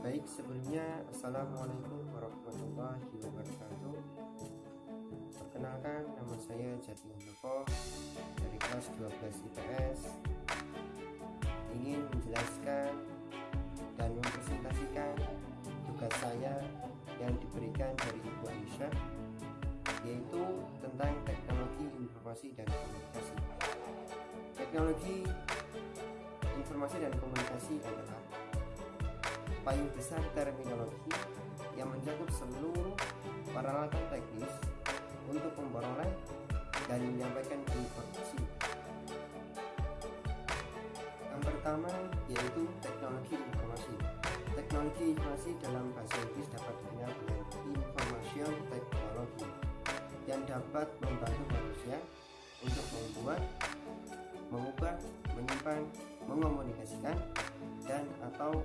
Baik, sebelumnya Assalamualaikum warahmatullahi wabarakatuh. Perkenalkan, nama saya Jati Handoko dari kelas 12 IPS Ingin menjelaskan dan mempresentasikan tugas saya yang diberikan dari Ibu Aisyah yaitu tentang teknologi informasi dan komunikasi. Teknologi informasi dan komunikasi adalah payung besar terminologi yang mencakup seluruh peralatan teknis untuk memperoleh dan menyampaikan informasi. Yang pertama yaitu teknologi informasi. Teknologi informasi dalam bahasa Inggris dapat dikenal dengan information technology yang dapat membantu manusia untuk membuat, mengubah, menyimpan, mengomunikasikan, dan atau.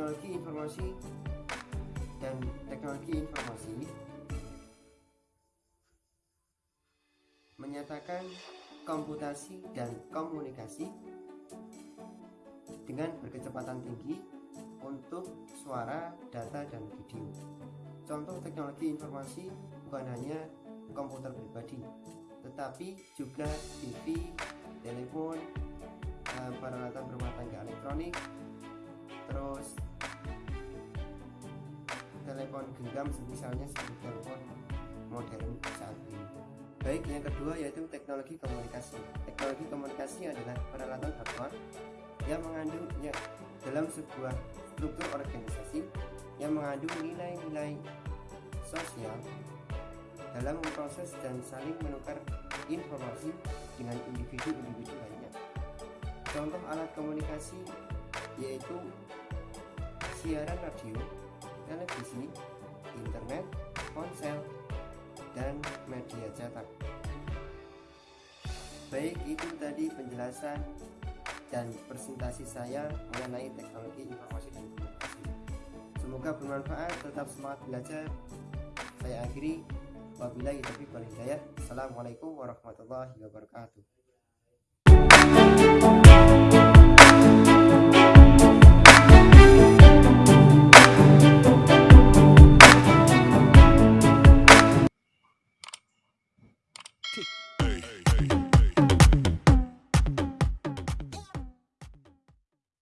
Teknologi informasi dan teknologi informasi menyatakan komputasi dan komunikasi dengan berkecepatan tinggi untuk suara, data, dan video. Contoh teknologi informasi bukan hanya komputer pribadi, tetapi juga TV, telepon, uh, peralatan rumah tangga elektronik terus telepon genggam misalnya seperti telepon modern saat ini. Baik yang kedua yaitu teknologi komunikasi. Teknologi komunikasi adalah peralatan hardware yang mengandung ya, dalam sebuah struktur organisasi yang mengandung nilai-nilai sosial dalam memproses dan saling menukar informasi dengan individu-individu lain Contoh alat komunikasi yaitu siaran radio, televisi, internet, ponsel, dan media cetak. Baik, itu tadi penjelasan dan presentasi saya mengenai teknologi informasi dan komunikasi. Semoga bermanfaat, tetap semangat belajar. Saya akhiri. Wabillahi taufiq wal hidayah. Assalamualaikum warahmatullahi wabarakatuh.